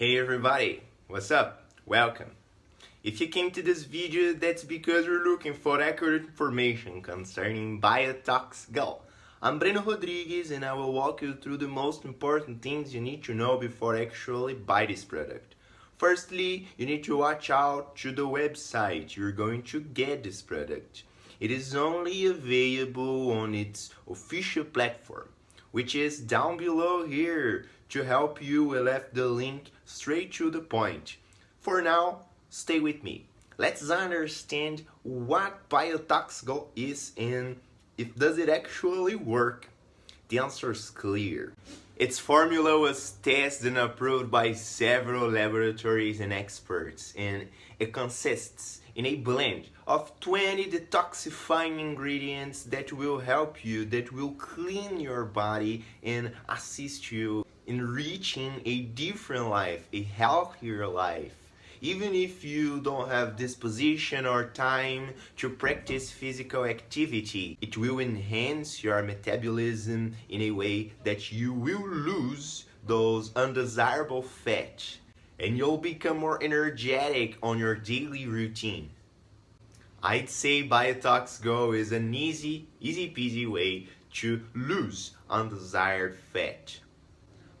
Hey everybody, what's up? Welcome. If you came to this video, that's because you're looking for accurate information concerning Biotox Go. I'm Breno Rodriguez and I will walk you through the most important things you need to know before actually buy this product. Firstly, you need to watch out to the website you're going to get this product. It is only available on its official platform, which is down below here. To help you, we left the link straight to the point. For now, stay with me. Let's understand what Biotox Go is and if does it actually work. The answer is clear. Its formula was tested and approved by several laboratories and experts and it consists in a blend of 20 detoxifying ingredients that will help you, that will clean your body and assist you in reaching a different life, a healthier life even if you don't have disposition or time to practice physical activity. It will enhance your metabolism in a way that you will lose those undesirable fat and you'll become more energetic on your daily routine. I'd say Biotox Go is an easy, easy peasy way to lose undesired fat.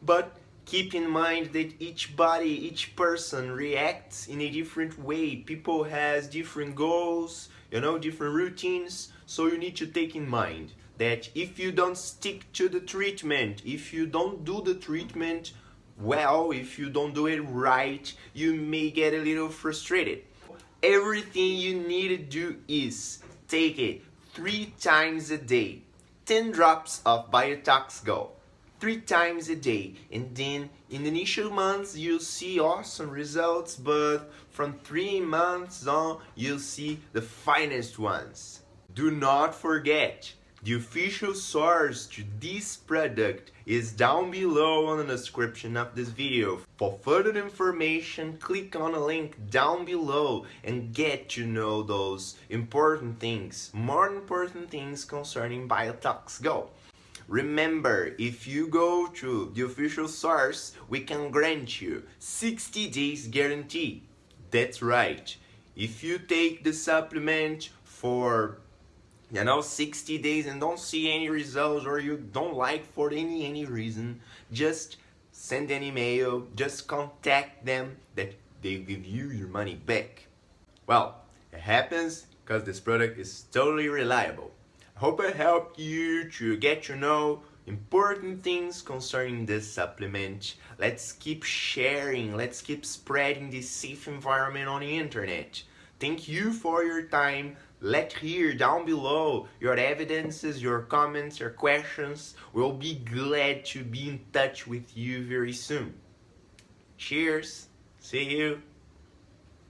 But keep in mind that each body, each person reacts in a different way. People has different goals, you know, different routines. So you need to take in mind that if you don't stick to the treatment, if you don't do the treatment well, if you don't do it right, you may get a little frustrated. Everything you need to do is take it three times a day. 10 drops of Biotox Go. Three times a day. And then in the initial months you'll see awesome results but from three months on you'll see the finest ones. Do not forget the official source to this product is down below on the description of this video. For further information, click on the link down below and get to know those important things, more important things concerning Biotox Go. Remember, if you go to the official source, we can grant you 60 days guarantee. That's right. If you take the supplement for you know 60 days and don't see any results or you don't like for any any reason, just send an email, just contact them that they give you your money back. Well, it happens because this product is totally reliable. I hope I helped you to get to know important things concerning this supplement. Let's keep sharing, let's keep spreading this safe environment on the internet. Thank you for your time. Let here down below your evidences, your comments, your questions. We'll be glad to be in touch with you very soon. Cheers. See you.